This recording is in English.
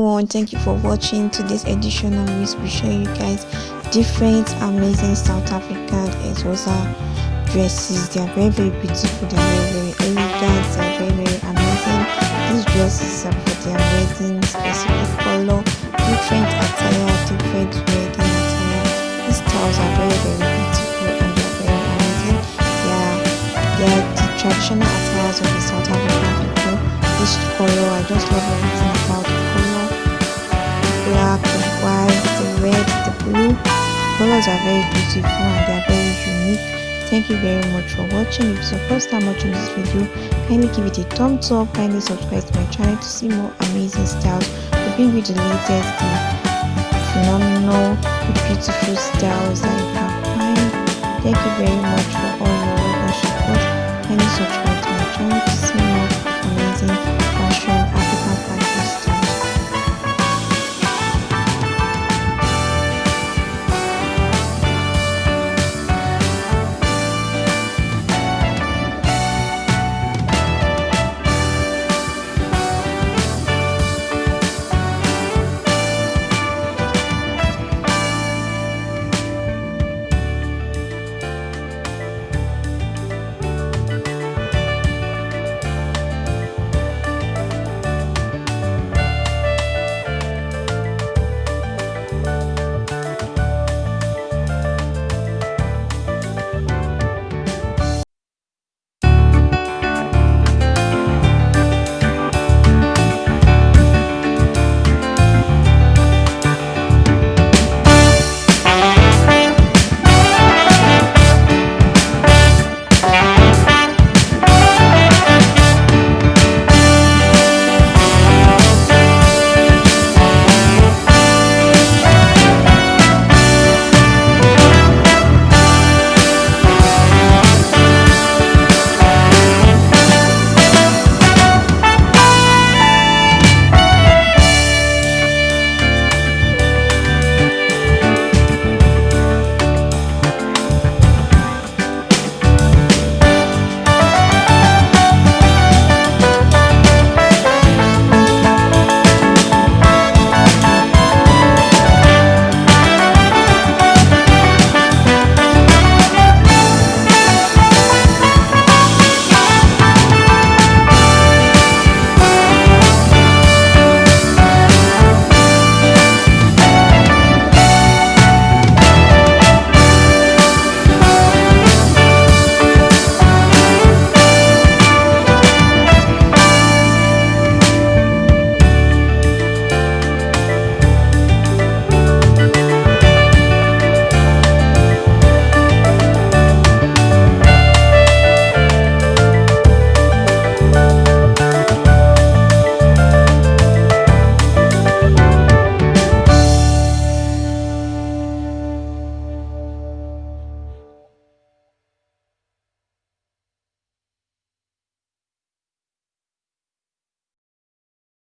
everyone. Thank you for watching today's edition of which we show you guys different amazing south african Xhosa dresses. They are very very beautiful. They are very very elegant. They are very very amazing. These dresses are for their wedding specific color different attire different wedding attire. These styles are very very beautiful and they are very amazing. They are they are the traditional attires of the south african people. This color? I just love everything The colors are very beautiful and they are very unique. Thank you very much for watching. If it's your first time watching this video, kindly give it a thumbs up, kindly subscribe to my channel to see more amazing styles. We bring you the latest, the phenomenal, beautiful styles that you can find. Thank you very much for all your love and support. Kindly subscribe to my channel